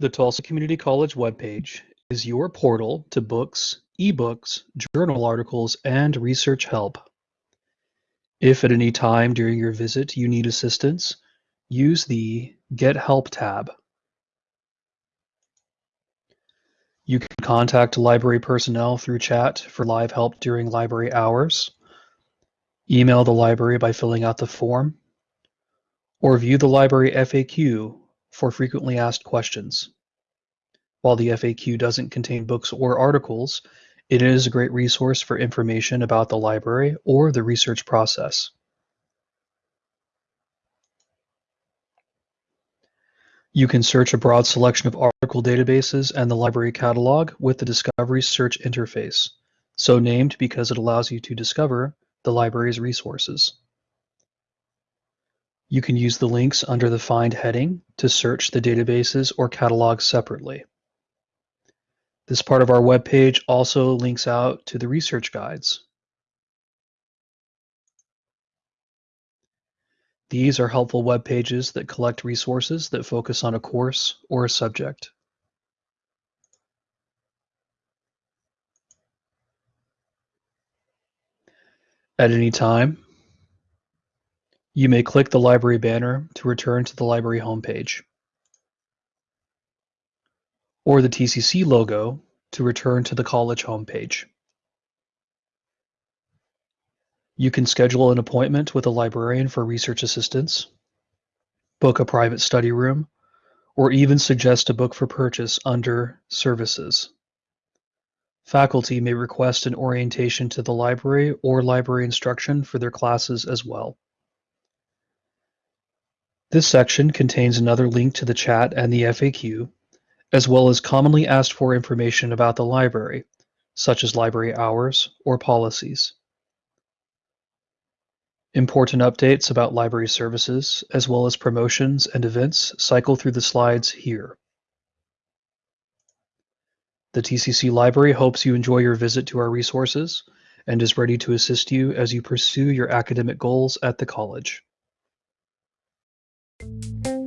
The Tulsa Community College webpage is your portal to books, ebooks, journal articles, and research help. If at any time during your visit you need assistance, use the Get Help tab. You can contact library personnel through chat for live help during library hours, email the library by filling out the form, or view the library FAQ for frequently asked questions. While the FAQ doesn't contain books or articles, it is a great resource for information about the library or the research process. You can search a broad selection of article databases and the library catalog with the Discovery Search interface, so named because it allows you to discover the library's resources. You can use the links under the Find heading to search the databases or catalogs separately. This part of our web page also links out to the research guides. These are helpful web pages that collect resources that focus on a course or a subject. At any time, you may click the library banner to return to the library homepage, or the TCC logo to return to the college homepage. You can schedule an appointment with a librarian for research assistance, book a private study room, or even suggest a book for purchase under Services. Faculty may request an orientation to the library or library instruction for their classes as well. This section contains another link to the chat and the FAQ, as well as commonly asked for information about the library, such as library hours or policies. Important updates about library services, as well as promotions and events, cycle through the slides here. The TCC Library hopes you enjoy your visit to our resources and is ready to assist you as you pursue your academic goals at the college. Thank you.